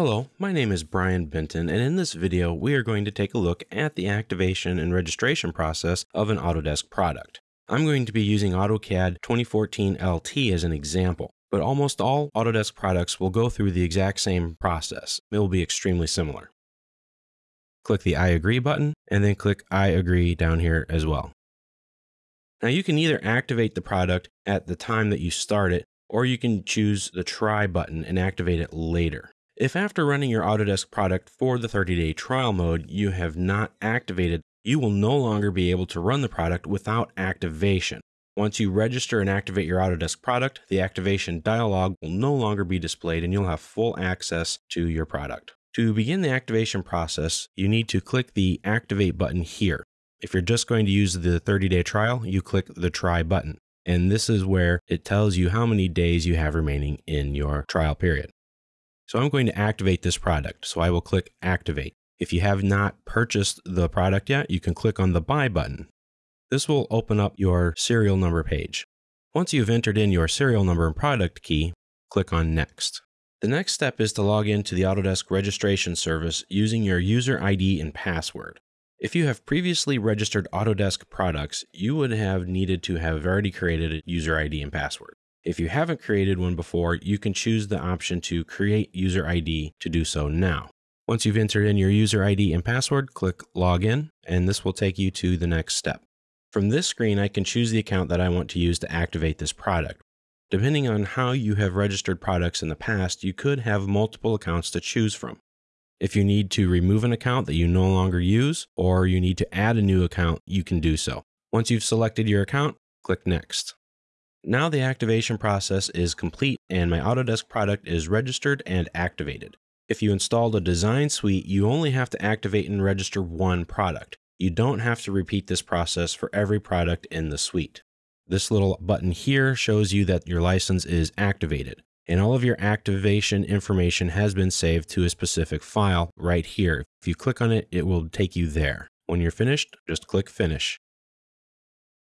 Hello, my name is Brian Benton, and in this video, we are going to take a look at the activation and registration process of an Autodesk product. I'm going to be using AutoCAD 2014 LT as an example, but almost all Autodesk products will go through the exact same process. It will be extremely similar. Click the I agree button, and then click I agree down here as well. Now you can either activate the product at the time that you start it, or you can choose the try button and activate it later. If after running your Autodesk product for the 30 day trial mode, you have not activated, you will no longer be able to run the product without activation. Once you register and activate your Autodesk product, the activation dialog will no longer be displayed and you'll have full access to your product. To begin the activation process, you need to click the Activate button here. If you're just going to use the 30 day trial, you click the Try button. And this is where it tells you how many days you have remaining in your trial period. So I'm going to activate this product. So I will click activate. If you have not purchased the product yet, you can click on the buy button. This will open up your serial number page. Once you've entered in your serial number and product key, click on next. The next step is to log into the Autodesk registration service using your user ID and password. If you have previously registered Autodesk products, you would have needed to have already created a user ID and password. If you haven't created one before, you can choose the option to create user ID to do so now. Once you've entered in your user ID and password, click Login, and this will take you to the next step. From this screen, I can choose the account that I want to use to activate this product. Depending on how you have registered products in the past, you could have multiple accounts to choose from. If you need to remove an account that you no longer use, or you need to add a new account, you can do so. Once you've selected your account, click Next. Now the activation process is complete and my Autodesk product is registered and activated. If you installed a design suite, you only have to activate and register one product. You don't have to repeat this process for every product in the suite. This little button here shows you that your license is activated and all of your activation information has been saved to a specific file right here. If you click on it, it will take you there. When you're finished, just click finish.